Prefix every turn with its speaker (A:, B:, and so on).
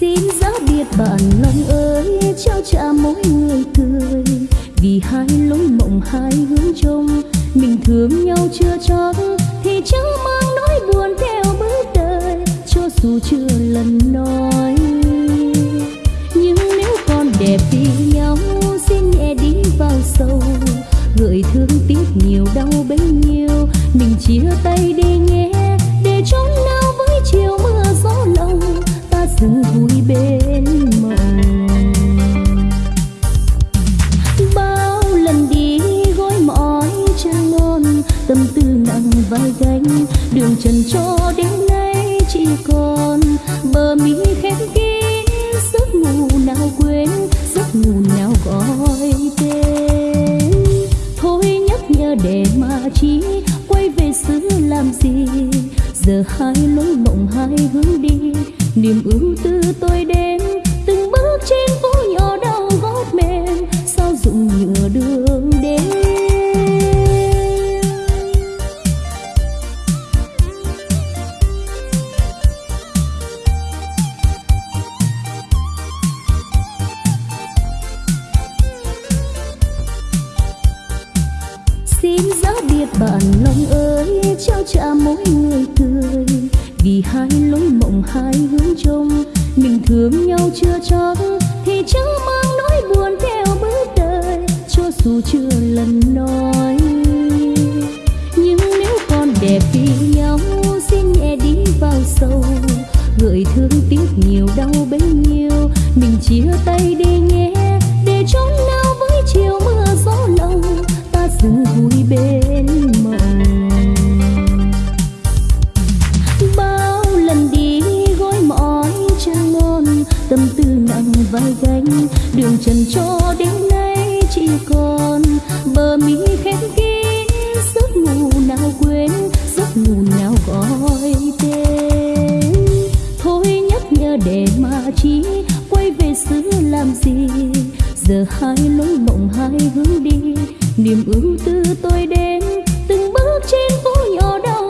A: xin gió biệt bạn lòng ơi, trao trả mỗi người cười. Vì hai lối mộng, hai hướng trông, mình thương nhau chưa chót thì chẳng mang nỗi buồn theo bước đời cho dù chưa lần nói, nhưng nếu còn đẹp vì nhau, xin nhẹ đi vào sâu. Gợi thương tiếc nhiều, đau bấy nhiêu, mình chia tay đi nhé để trong nào với chiều mưa gió lâu ta dừng vui vai gánh. Đường trần cho đến nay chỉ còn bờ mi khép kín. Giấc ngủ nào quên, giấc ngủ nào gọi tên. Thôi nhắc nhở để mà chi, quay về xứ làm gì? Giờ hai lối mộng hai hướng đi, niềm ưu tư tôi đến xin giá biệt bạn lòng ơi, trao trả mỗi người cười vì hai lối mộng, hai hướng trông, mình thương nhau chưa chót thì chẳng mang nỗi buồn theo bước đời. Cho dù chưa lần nói, nhưng nếu còn đẹp vì nhau xin nhẹ đi vào sâu. Gợi thương tiếc nhiều, đau bấy nhiêu, mình chia tay đi nhé, để trong vai gánh đường trần cho đến nay chỉ còn bờ mi khép kín. Giấc ngủ nào quên, giấc ngủ nào gọi tên. Thôi nhắc nhở để mà chi quay về xứ làm gì. Giờ hai lối mộng hai hướng đi. Niềm ưu tư tôi đến, từng bước trên phố nhỏ đông